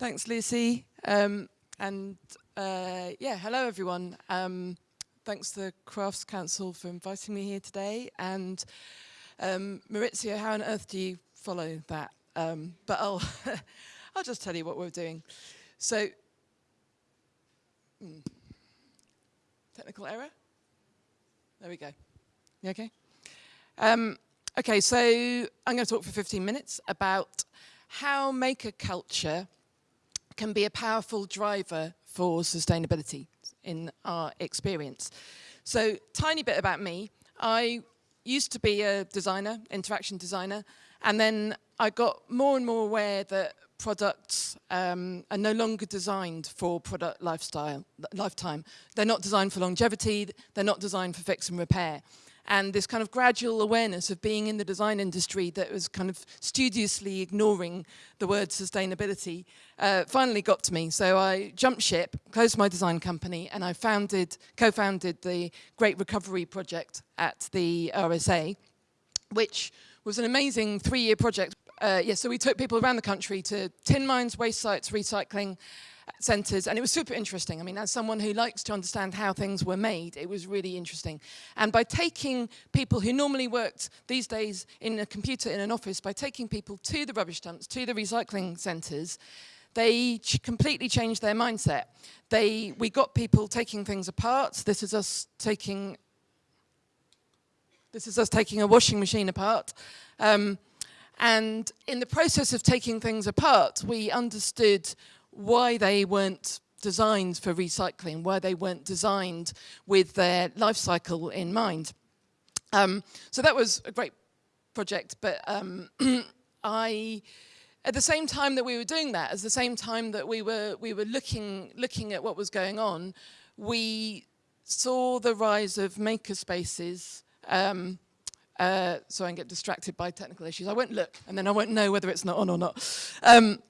Thanks, Lucy. Um, and uh, yeah, hello everyone. Um, thanks to the Crafts Council for inviting me here today. And um, Maurizio, how on earth do you follow that? Um, but I'll, I'll just tell you what we're doing. So, hmm, technical error? There we go. You okay? Um, okay, so I'm going to talk for 15 minutes about how maker culture can be a powerful driver for sustainability in our experience. So tiny bit about me. I used to be a designer, interaction designer, and then I got more and more aware that products um, are no longer designed for product lifestyle, lifetime. They're not designed for longevity, they're not designed for fix and repair and this kind of gradual awareness of being in the design industry that was kind of studiously ignoring the word sustainability uh, finally got to me. So I jumped ship, closed my design company, and I founded, co-founded the Great Recovery Project at the RSA, which was an amazing three-year project. Uh, yeah, so we took people around the country to tin mines, waste sites, recycling, centres and it was super interesting. I mean, as someone who likes to understand how things were made, it was really interesting. And by taking people who normally worked these days in a computer in an office, by taking people to the rubbish dumps, to the recycling centres, they ch completely changed their mindset. They, we got people taking things apart. This is us taking, this is us taking a washing machine apart. Um, and in the process of taking things apart, we understood why they weren't designed for recycling, why they weren't designed with their life cycle in mind. Um, so that was a great project, but um, I, at the same time that we were doing that, at the same time that we were, we were looking, looking at what was going on, we saw the rise of maker spaces um, uh, so I can get distracted by technical issues. I won't look, and then I won't know whether it's not on or not. Um,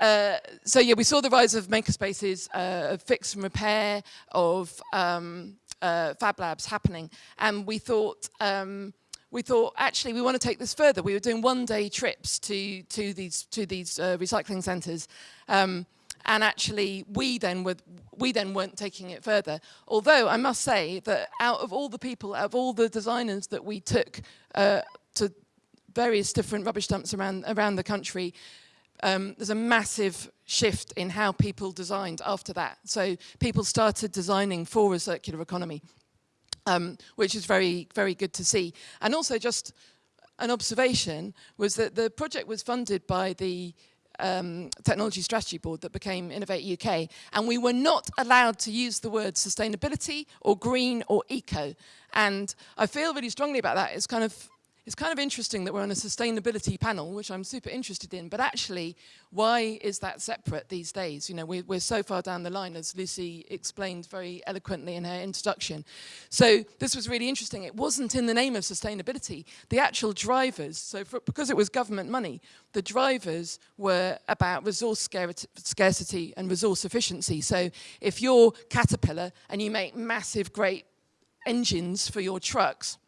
uh, so yeah, we saw the rise of makerspaces, uh, of fix and repair, of um, uh, fab labs happening, and we thought, um, we thought actually we want to take this further. We were doing one-day trips to to these to these uh, recycling centres. Um, and actually we then were we then weren't taking it further. Although i must say that out of all the people out of all the designers that we took uh, to various different rubbish dumps around around the country um, there's a massive shift in how people designed after that. So people started designing for a circular economy um, which is very very good to see. And also just an observation was that the project was funded by the um, Technology Strategy Board that became Innovate UK. And we were not allowed to use the word sustainability or green or eco. And I feel really strongly about that. It's kind of it's kind of interesting that we're on a sustainability panel, which I'm super interested in, but actually, why is that separate these days? You know, we're, we're so far down the line, as Lucy explained very eloquently in her introduction. So this was really interesting. It wasn't in the name of sustainability. The actual drivers, so for, because it was government money, the drivers were about resource scarcity and resource efficiency. So if you're Caterpillar and you make massive, great engines for your trucks,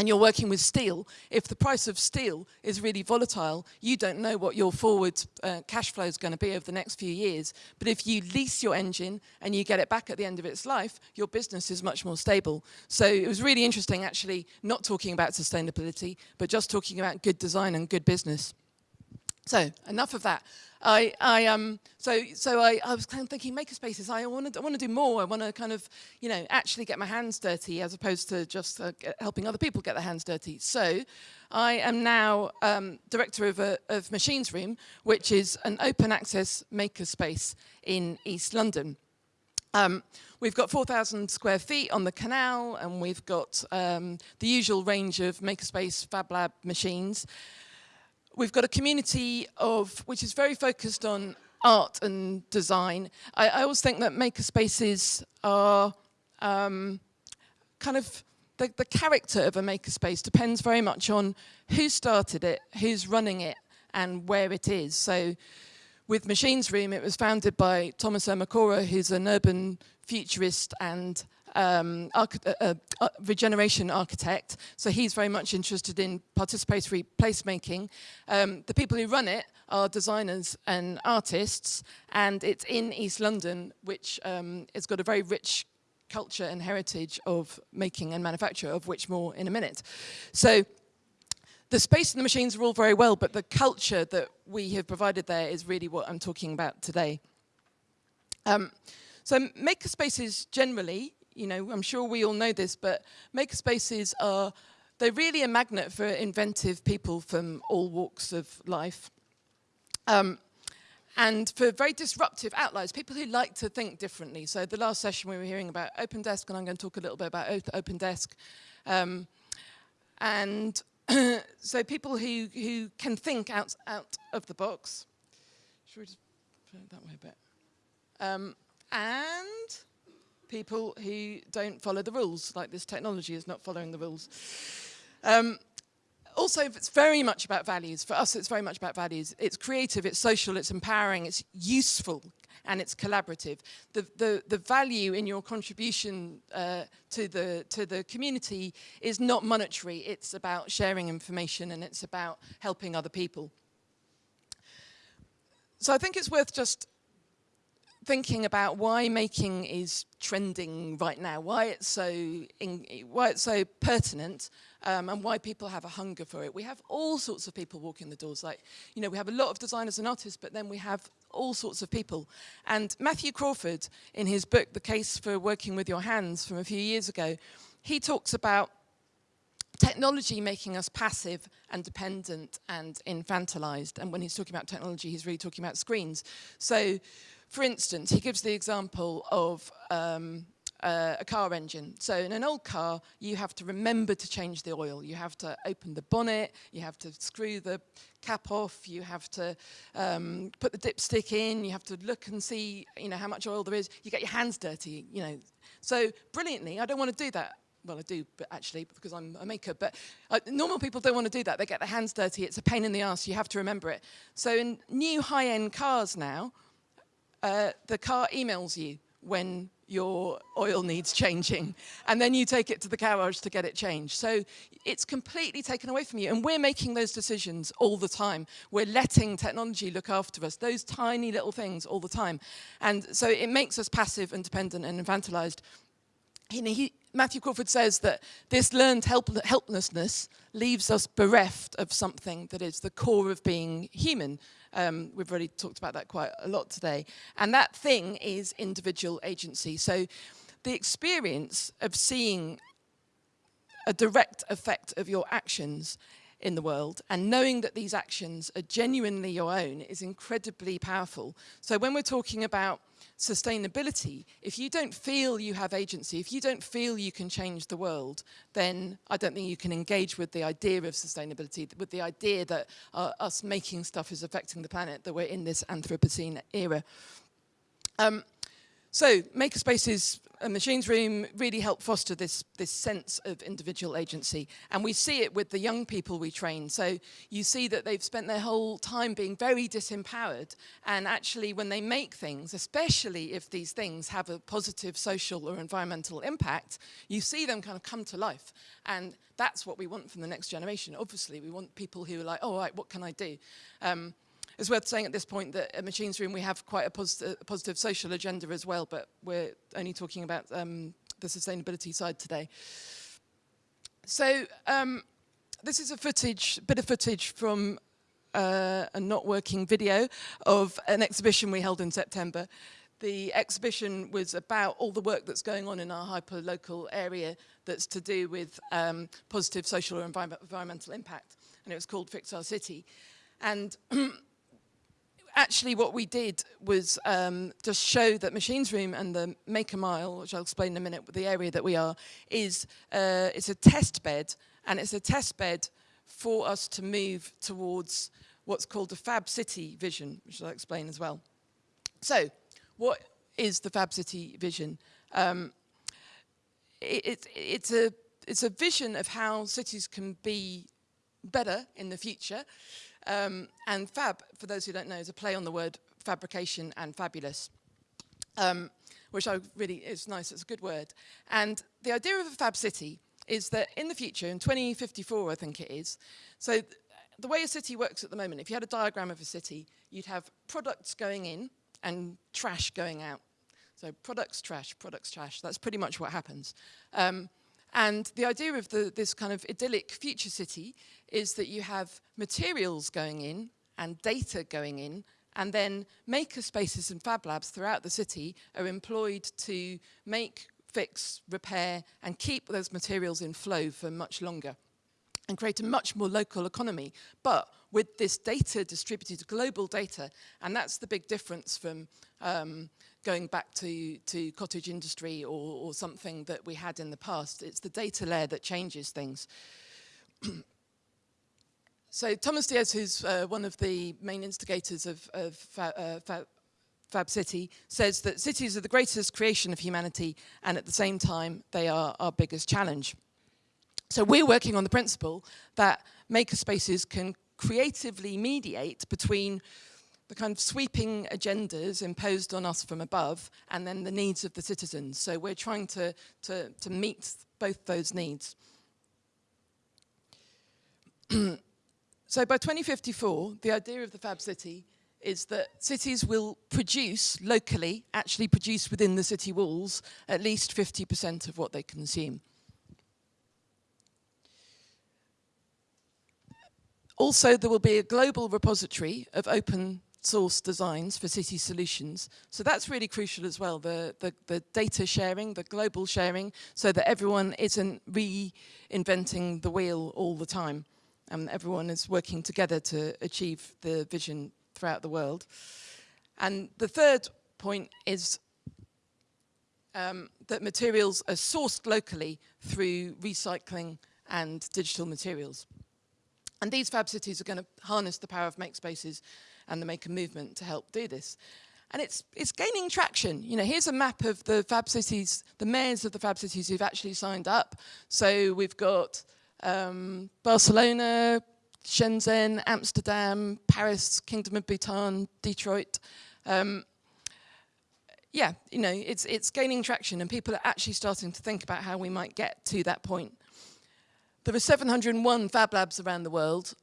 and you're working with steel, if the price of steel is really volatile, you don't know what your forward uh, cash flow is going to be over the next few years. But if you lease your engine and you get it back at the end of its life, your business is much more stable. So it was really interesting actually not talking about sustainability, but just talking about good design and good business. So enough of that. I, I um, so, so I, I was kind of thinking makerspaces. I want to, I want to do more. I want to kind of, you know, actually get my hands dirty as opposed to just uh, helping other people get their hands dirty. So I am now um, director of, a, of Machines Room, which is an open access makerspace in East London. Um, we've got 4,000 square feet on the canal and we've got um, the usual range of makerspace Fab Lab machines. We've got a community of which is very focused on art and design. I, I always think that makerspaces are um, kind of the, the character of a makerspace depends very much on who started it, who's running it, and where it is. So with Machines Room, it was founded by Thomas Ermacora, who's an urban futurist and um, uh, uh, uh, regeneration architect. So he's very much interested in participatory placemaking. Um, the people who run it are designers and artists, and it's in East London, which um, has got a very rich culture and heritage of making and manufacture, of which more in a minute. So the space and the machines are all very well, but the culture that we have provided there is really what I'm talking about today. Um, so makerspaces generally, you know, I'm sure we all know this, but makerspaces are, they're really a magnet for inventive people from all walks of life. Um, and for very disruptive outliers, people who like to think differently. So the last session we were hearing about Open Desk, and I'm going to talk a little bit about Open Desk. Um, and so people who, who can think out, out of the box. Should we just put it that way a bit? Um, and people who don't follow the rules, like this technology is not following the rules. Um, also, it's very much about values. For us, it's very much about values. It's creative, it's social, it's empowering, it's useful, and it's collaborative. The, the, the value in your contribution uh, to, the, to the community is not monetary. It's about sharing information and it's about helping other people. So I think it's worth just thinking about why making is trending right now, why it's so, in, why it's so pertinent, um, and why people have a hunger for it. We have all sorts of people walking the doors. Like, you know, we have a lot of designers and artists, but then we have all sorts of people. And Matthew Crawford, in his book, The Case for Working with Your Hands, from a few years ago, he talks about technology making us passive and dependent and infantilized. And when he's talking about technology, he's really talking about screens. So for instance, he gives the example of um, uh, a car engine. So in an old car, you have to remember to change the oil. You have to open the bonnet, you have to screw the cap off, you have to um, put the dipstick in, you have to look and see you know, how much oil there is. You get your hands dirty, you know. So brilliantly, I don't want to do that. Well, I do, but actually, because I'm a maker. But uh, normal people don't want to do that. They get their hands dirty. It's a pain in the ass. You have to remember it. So in new high-end cars now, uh, the car emails you when your oil needs changing and then you take it to the garage to get it changed. So it's completely taken away from you and we're making those decisions all the time. We're letting technology look after us, those tiny little things all the time. And so it makes us passive and dependent and infantilized. He, Matthew Crawford says that this learned help, helplessness leaves us bereft of something that is the core of being human, um, we've already talked about that quite a lot today. And that thing is individual agency. So the experience of seeing a direct effect of your actions in the world and knowing that these actions are genuinely your own is incredibly powerful. So when we're talking about sustainability, if you don't feel you have agency, if you don't feel you can change the world, then I don't think you can engage with the idea of sustainability, with the idea that uh, us making stuff is affecting the planet, that we're in this Anthropocene era. Um, so makerspaces and machines room really help foster this, this sense of individual agency. And we see it with the young people we train. So you see that they've spent their whole time being very disempowered. And actually when they make things, especially if these things have a positive social or environmental impact, you see them kind of come to life. And that's what we want from the next generation. Obviously, we want people who are like, oh, right, what can I do? Um, it's worth saying at this point that at Machines Room we have quite a, posit positive social agenda as well, but we're only talking about um, the sustainability side today. So um, this is a footage, bit of footage from uh, a not working video of an exhibition we held in September. The exhibition was about all the work that's going on in our hyper-local area that's to do with um, positive social or envi environmental impact. And it was called Fix Our City. And actually what we did was um, just show that Machines Room and the Maker Mile, which I'll explain in a minute, the area that we are, is uh, it's a test bed, and it's a test bed for us to move towards what's called the Fab City vision, which I'll explain as well. So, what is the Fab City vision? Um, it, it, it's, a, it's a vision of how cities can be better in the future, um, and fab, for those who don't know, is a play on the word fabrication and fabulous. Um, which I really is nice, it's a good word. And the idea of a fab city is that in the future, in 2054 I think it is, so th the way a city works at the moment, if you had a diagram of a city, you'd have products going in and trash going out. So products, trash, products, trash, that's pretty much what happens. Um, and the idea of the, this kind of idyllic future city is that you have materials going in and data going in and then maker spaces and fab labs throughout the city are employed to make, fix, repair and keep those materials in flow for much longer and create a much more local economy, but with this data distributed global data, and that's the big difference from um, going back to, to cottage industry or, or something that we had in the past. It's the data layer that changes things. So Tomas Diez, who's uh, one of the main instigators of, of uh, Fa Fab City, says that cities are the greatest creation of humanity and at the same time they are our biggest challenge. So we're working on the principle that makerspaces can creatively mediate between the kind of sweeping agendas imposed on us from above and then the needs of the citizens. So we're trying to, to, to meet both those needs. So by 2054, the idea of the Fab City is that cities will produce locally, actually produce within the city walls, at least 50% of what they consume. Also, there will be a global repository of open source designs for city solutions. So that's really crucial as well, the, the, the, data sharing, the global sharing, so that everyone isn't reinventing the wheel all the time and everyone is working together to achieve the vision throughout the world. And the third point is um, that materials are sourced locally through recycling and digital materials. And these fab cities are going to harness the power of makespaces and the maker movement to help do this. And it's, it's gaining traction. You know, here's a map of the fab cities, the mayors of the fab cities who've actually signed up. So we've got um, Barcelona, Shenzhen, Amsterdam, Paris, Kingdom of Bhutan, Detroit. Um, yeah, you know, it's, it's gaining traction and people are actually starting to think about how we might get to that point. There are 701 Fab Labs around the world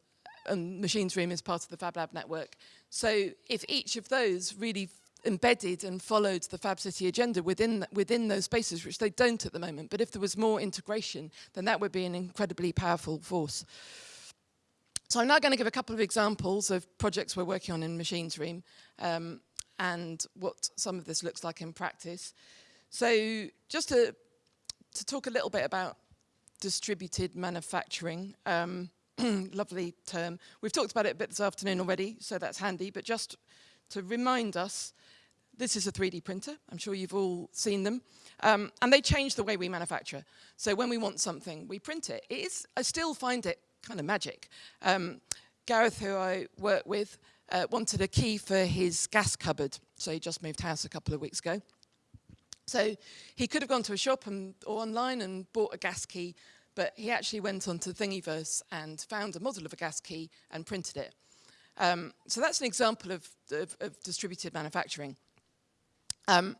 and Machines Room is part of the Fab Lab network. So if each of those really embedded and followed the Fab City agenda within, within those spaces, which they don't at the moment. But if there was more integration, then that would be an incredibly powerful force. So I'm now going to give a couple of examples of projects we're working on in Machines Room um, and what some of this looks like in practice. So just to, to talk a little bit about distributed manufacturing, um, lovely term. We've talked about it a bit this afternoon already, so that's handy, but just to remind us this is a 3D printer. I'm sure you've all seen them. Um, and they change the way we manufacture. So when we want something, we print it. It is, I still find it kind of magic. Um, Gareth, who I work with, uh, wanted a key for his gas cupboard. So he just moved house a couple of weeks ago. So he could have gone to a shop and, or online and bought a gas key, but he actually went onto Thingiverse and found a model of a gas key and printed it. Um, so that's an example of, of, of distributed manufacturing. Um,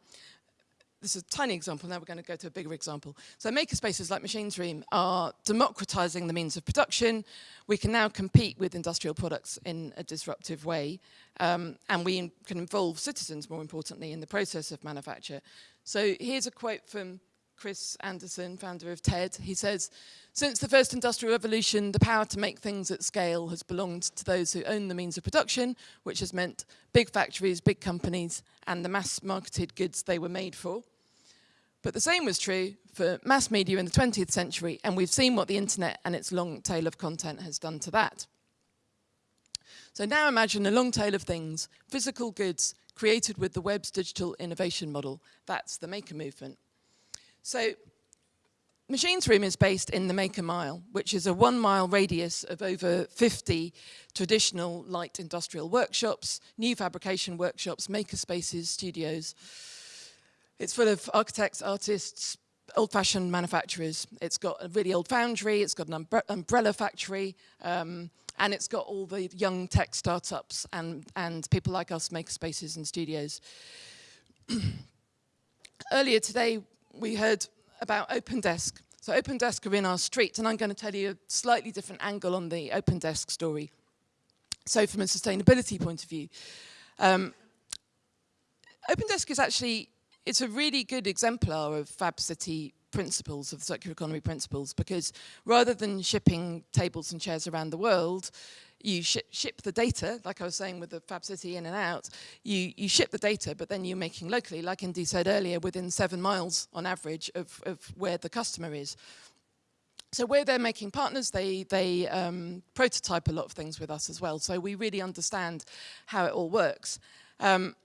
this is a tiny example, now we're going to go to a bigger example. So makerspaces like Machine Room are democratizing the means of production. We can now compete with industrial products in a disruptive way. Um, and we can involve citizens, more importantly, in the process of manufacture. So here's a quote from Chris Anderson, founder of TED, he says, since the first industrial revolution, the power to make things at scale has belonged to those who own the means of production, which has meant big factories, big companies, and the mass-marketed goods they were made for. But the same was true for mass media in the 20th century, and we've seen what the internet and its long tail of content has done to that. So now imagine a long tail of things, physical goods, created with the web's digital innovation model. That's the maker movement. So Machines Room is based in the Maker Mile, which is a one mile radius of over 50 traditional light industrial workshops, new fabrication workshops, maker spaces, studios. It's full of architects, artists, old-fashioned manufacturers. It's got a really old foundry, it's got an umbre umbrella factory, um, And it's got all the young tech startups and, and people like us make spaces and studios. Earlier today, we heard about OpenDesk. So OpenDesk are in our street, and I'm going to tell you a slightly different angle on the OpenDesk story. So from a sustainability point of view, um, OpenDesk is actually it's a really good exemplar of Fab City principles, of circular economy principles, because rather than shipping tables and chairs around the world, you sh ship the data, like I was saying with the Fab City in and out, you, you ship the data, but then you're making locally, like Indy said earlier, within seven miles on average of, of where the customer is. So where they're making partners, they, they um, prototype a lot of things with us as well. So we really understand how it all works. Um,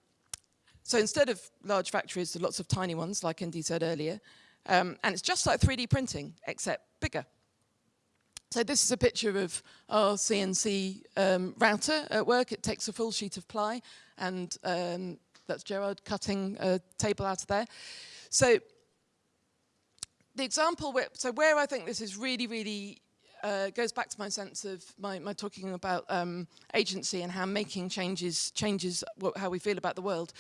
so instead of large factories, lots of tiny ones, like Indy said earlier. Um, and it's just like 3D printing, except bigger. So this is a picture of our CNC um, router at work. It takes a full sheet of ply, and um, that's Gerard cutting a table out of there. So the example, where, so where I think this is really, really uh, goes back to my sense of my, my talking about um, agency and how making changes changes how we feel about the world.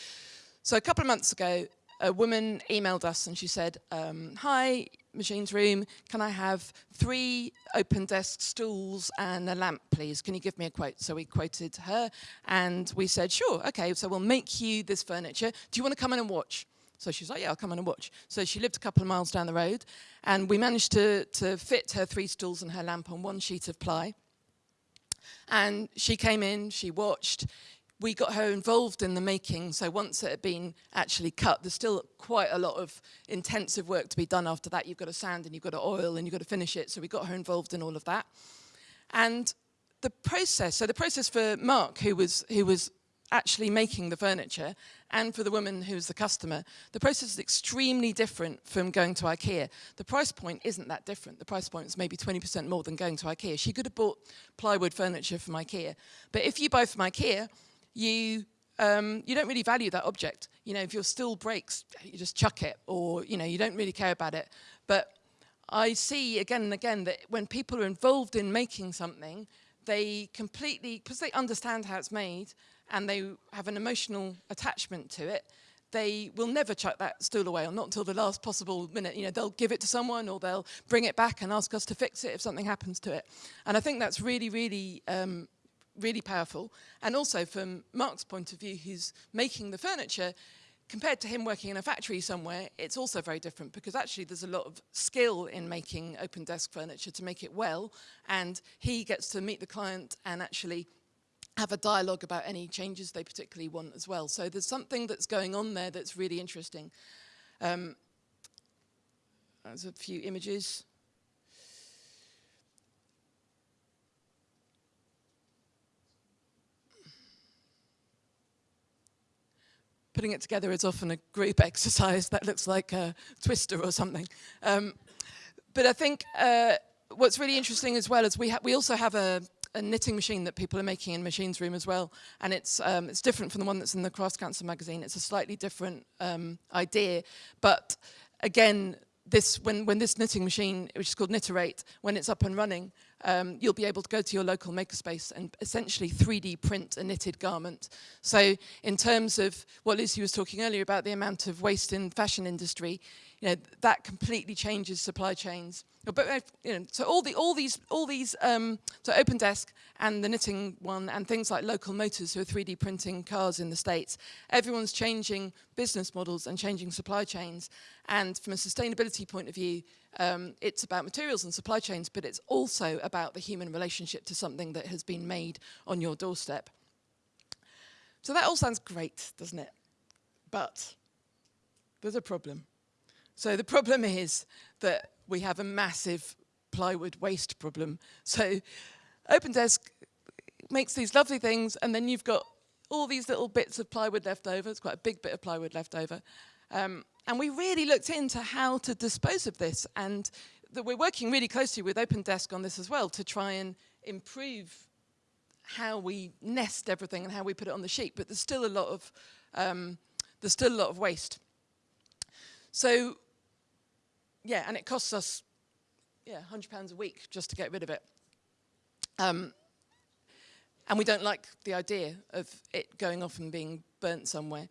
So a couple of months ago, a woman emailed us and she said, um, hi, Machines Room, can I have three open desk stools and a lamp, please? Can you give me a quote? So we quoted her and we said, sure, okay, so we'll make you this furniture. Do you want to come in and watch? So she's like, yeah, I'll come in and watch. So she lived a couple of miles down the road and we managed to, to fit her three stools and her lamp on one sheet of ply. And she came in, she watched, we got her involved in the making. So once it had been actually cut, there's still quite a lot of intensive work to be done after that. You've got to sand and you've got to oil and you've got to finish it. So we got her involved in all of that. And the process, so the process for Mark, who was, who was actually making the furniture, and for the woman who's the customer, the process is extremely different from going to IKEA. The price point isn't that different. The price point is maybe 20% more than going to IKEA. She could have bought plywood furniture from IKEA. But if you buy from IKEA, you um, you don't really value that object. You know, if your stool breaks, you just chuck it, or you know, you don't really care about it. But I see again and again that when people are involved in making something, they completely, because they understand how it's made and they have an emotional attachment to it, they will never chuck that stool away, or not until the last possible minute. You know, they'll give it to someone, or they'll bring it back and ask us to fix it if something happens to it. And I think that's really, really um, really powerful. And also from Mark's point of view, who's making the furniture, compared to him working in a factory somewhere, it's also very different because actually there's a lot of skill in making open desk furniture to make it well. And he gets to meet the client and actually have a dialogue about any changes they particularly want as well. So there's something that's going on there that's really interesting. Um, there's a few images. putting it together is often a group exercise that looks like a twister or something. Um, but I think uh, what's really interesting as well is we, we also have a, a knitting machine that people are making in Machines Room as well. And it's, um, it's different from the one that's in the Cross Cancer magazine. It's a slightly different um, idea. But again, this, when, when this knitting machine, which is called Knitterate, when it's up and running, um, you'll be able to go to your local makerspace and essentially 3D print a knitted garment. So in terms of what Lucy was talking earlier about the amount of waste in fashion industry, you know, that completely changes supply chains. But you know, so all the all these all these um, so OpenDesk and the knitting one and things like Local Motors who are 3D printing cars in the states, everyone's changing business models and changing supply chains. And from a sustainability point of view, um, it's about materials and supply chains, but it's also about the human relationship to something that has been made on your doorstep. So that all sounds great, doesn't it? But there's a problem. So the problem is that we have a massive plywood waste problem. So OpenDesk makes these lovely things and then you've got all these little bits of plywood left over. It's quite a big bit of plywood left over. Um, and we really looked into how to dispose of this and we're working really closely with OpenDesk on this as well to try and improve how we nest everything and how we put it on the sheet, but there's still a lot of, um, there's still a lot of waste. So, yeah, and it costs us, yeah, £100 a week just to get rid of it. Um, and we don't like the idea of it going off and being burnt somewhere.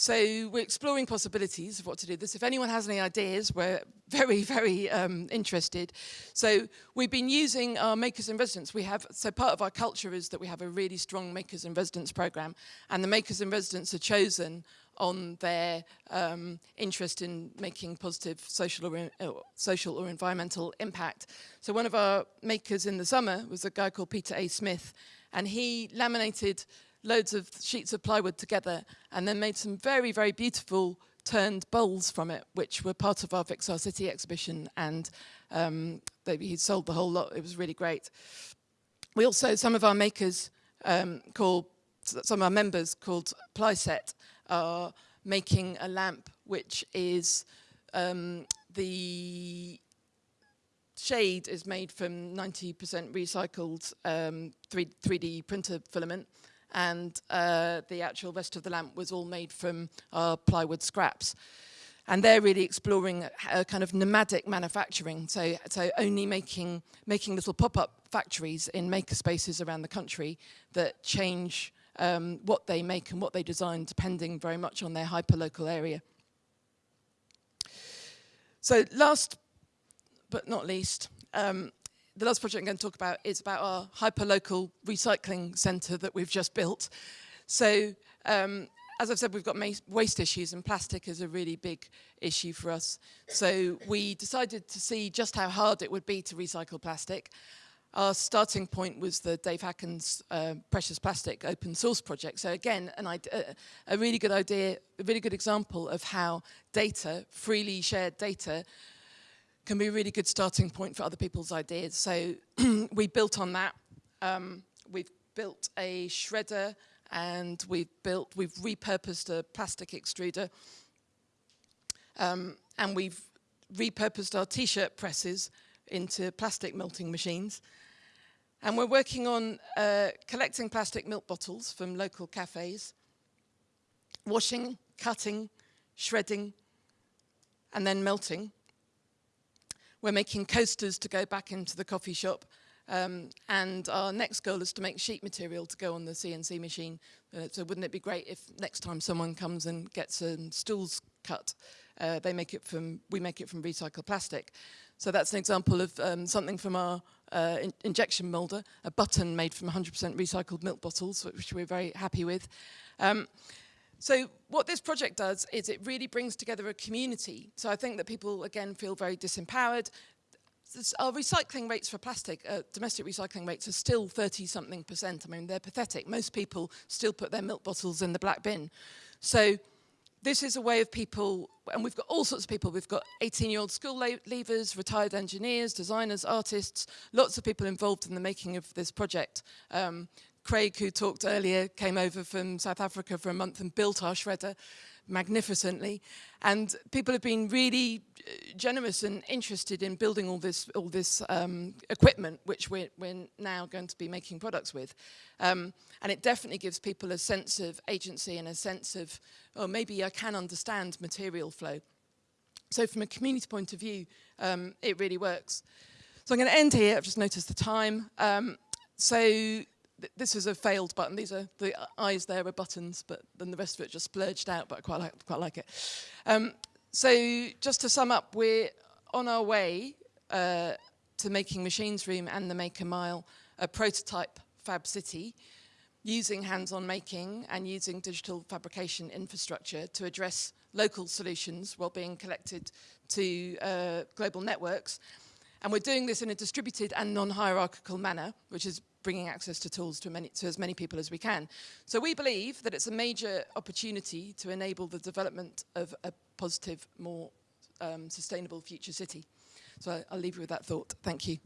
So we're exploring possibilities of what to do this. If anyone has any ideas, we're very, very um, interested. So we've been using our Makers in Residence. We have, so part of our culture is that we have a really strong Makers in Residence program, and the Makers in Residence are chosen on their um, interest in making positive social or, uh, social or environmental impact. So one of our makers in the summer was a guy called Peter A. Smith, and he laminated loads of sheets of plywood together and then made some very, very beautiful turned bowls from it, which were part of our Fix Our City exhibition. And um, they, he sold the whole lot. It was really great. We also, some of our makers um, called, some of our members called Plyset are making a lamp which is um, the shade is made from 90% recycled um, 3, 3D printer filament and uh, the actual rest of the lamp was all made from our plywood scraps. And they're really exploring a, a kind of nomadic manufacturing, so, so only making, making little pop-up factories in maker spaces around the country that change um, what they make and what they design depending very much on their hyper-local area. So last but not least, um, the last project I'm going to talk about is about our hyper-local recycling centre that we've just built. So, um, as I've said, we've got waste issues and plastic is a really big issue for us. So we decided to see just how hard it would be to recycle plastic. Our starting point was the Dave Hakkens uh, Precious Plastic open source project. So again, an idea, a really good idea, a really good example of how data, freely shared data, can be a really good starting point for other people's ideas. So we built on that. Um, we've built a shredder and we've built, we've repurposed a plastic extruder. Um, and we've repurposed our t-shirt presses into plastic melting machines. And we're working on uh, collecting plastic milk bottles from local cafes, washing, cutting, shredding, and then melting. We're making coasters to go back into the coffee shop. Um, and our next goal is to make sheet material to go on the CNC machine. Uh, so wouldn't it be great if next time someone comes and gets some stools cut, uh, they make it from, we make it from recycled plastic. So that's an example of um, something from our uh, in injection moulder, a button made from 100% recycled milk bottles, which we're very happy with. Um, so what this project does is it really brings together a community. So I think that people, again, feel very disempowered. Our recycling rates for plastic, uh, domestic recycling rates are still 30 something percent. I mean, they're pathetic. Most people still put their milk bottles in the black bin. So this is a way of people, and we've got all sorts of people. We've got 18-year-old school leavers, retired engineers, designers, artists, lots of people involved in the making of this project. Um, Craig, who talked earlier, came over from South Africa for a month and built our shredder magnificently. And people have been really uh, generous and interested in building all this, all this um, equipment, which we're, we're now going to be making products with. Um, and it definitely gives people a sense of agency and a sense of, oh, maybe I can understand material flow. So from a community point of view, um, it really works. So I'm going to end here. I've just noticed the time. Um, so this is a failed button. These are the eyes there are buttons, but then the rest of it just splurged out, but I quite like, quite like it. Um, so just to sum up, we're on our way uh, to making Machines Room and the Maker Mile a prototype Fab City using hands-on making and using digital fabrication infrastructure to address local solutions while being collected to uh, global networks. And we're doing this in a distributed and non-hierarchical manner, which is bringing access to tools to, many, to as many people as we can. So we believe that it's a major opportunity to enable the development of a positive, more um, sustainable future city. So I'll leave you with that thought. Thank you.